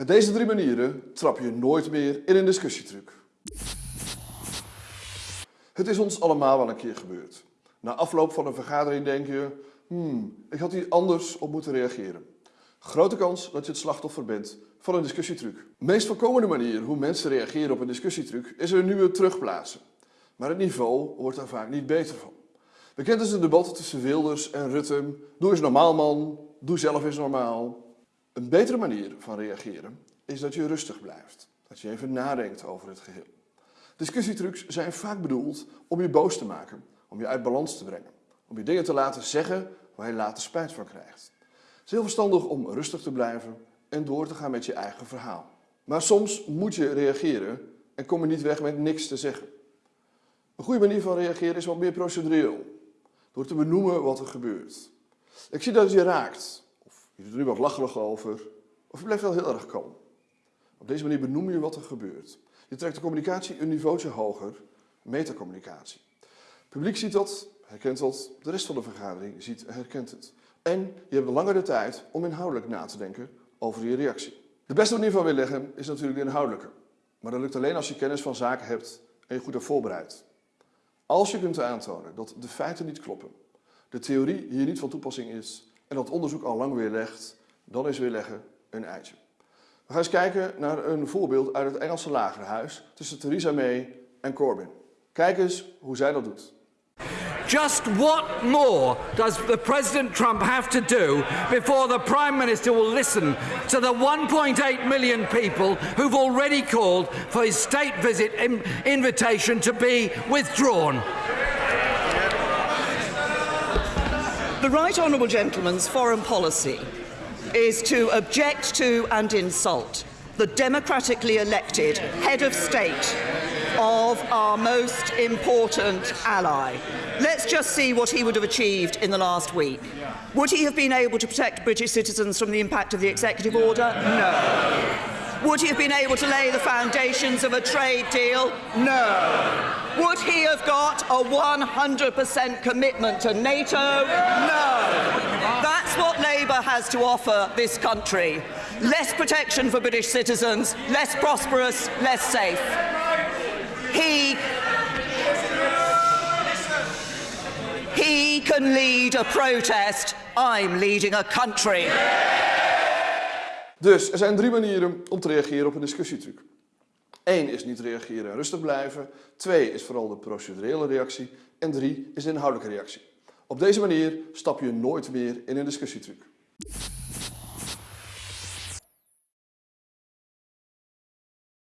Met deze drie manieren trap je nooit meer in een discussietruc. Het is ons allemaal wel een keer gebeurd. Na afloop van een vergadering denk je, hmm, ik had hier anders op moeten reageren. Grote kans dat je het slachtoffer bent van een discussietruc. De meest voorkomende manier hoe mensen reageren op een discussietruc is een nieuwe terugplaatsen. Maar het niveau wordt daar vaak niet beter van. Bekend is het debat tussen Wilders en Rutte. Doe eens normaal man, doe zelf eens normaal. Een betere manier van reageren is dat je rustig blijft. Dat je even nadenkt over het geheel. Discussietrucs zijn vaak bedoeld om je boos te maken, om je uit balans te brengen. Om je dingen te laten zeggen waar je later spijt van krijgt. Het is heel verstandig om rustig te blijven en door te gaan met je eigen verhaal. Maar soms moet je reageren en kom je niet weg met niks te zeggen. Een goede manier van reageren is wat meer procedureel. Door te benoemen wat er gebeurt. Ik zie dat het je raakt. Je doet er nu wat lacherig over. Of je blijft wel heel erg kalm. Op deze manier benoem je wat er gebeurt. Je trekt de communicatie een niveautje hoger. Metacommunicatie. Het publiek ziet dat, herkent dat. De rest van de vergadering ziet en herkent het. En je hebt langer de tijd om inhoudelijk na te denken over je reactie. De beste manier van weerleggen is natuurlijk de inhoudelijke. Maar dat lukt alleen als je kennis van zaken hebt en je goed hebt voorbereid. Als je kunt aantonen dat de feiten niet kloppen, de theorie hier niet van toepassing is en dat onderzoek al lang weerlegt, dan is weerleggen een eitje. We gaan eens kijken naar een voorbeeld uit het Engelse lagerhuis tussen Theresa May en Corbyn. Kijk eens hoe zij dat doet. Just what more does the President Trump have to do before the Prime Minister will listen to the 1.8 million people who've already called for his state visit in invitation to be withdrawn? The Right Honourable Gentleman's foreign policy is to object to and insult the democratically elected head of state of our most important ally. Let's just see what he would have achieved in the last week. Would he have been able to protect British citizens from the impact of the executive order? No. Would he have been able to lay the foundations of a trade deal? No. Would he have got a 100% commitment to NATO? No. That's what Labour has to offer this country. Less protection for British citizens, less prosperous, less safe. He He can lead a protest. I'm leading a country. Dus er zijn drie manieren om te reageren op een discussietruc. Eén is niet reageren en rustig blijven. Twee is vooral de procedurele reactie. En drie is de inhoudelijke reactie. Op deze manier stap je nooit meer in een discussietruc.